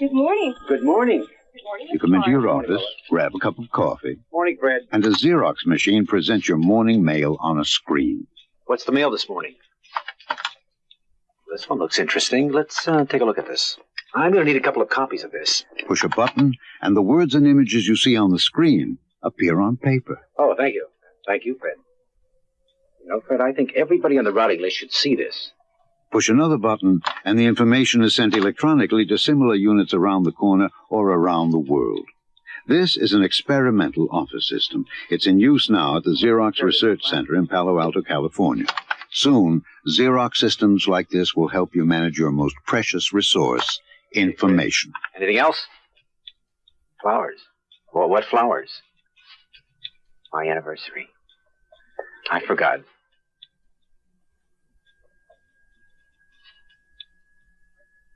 Good morning. Good morning. Good morning. You come into your office, grab a cup of coffee, Morning, Fred. and a Xerox machine presents your morning mail on a screen. What's the mail this morning? This one looks interesting. Let's uh, take a look at this. I'm going to need a couple of copies of this. Push a button, and the words and images you see on the screen appear on paper. Oh, thank you. Thank you, Fred. You know, Fred, I think everybody on the routing list should see this. Push another button, and the information is sent electronically to similar units around the corner or around the world. This is an experimental office system. It's in use now at the Xerox Research Center in Palo Alto, California. Soon, Xerox systems like this will help you manage your most precious resource, information. Anything else? Flowers. Well, what flowers? My anniversary. I forgot.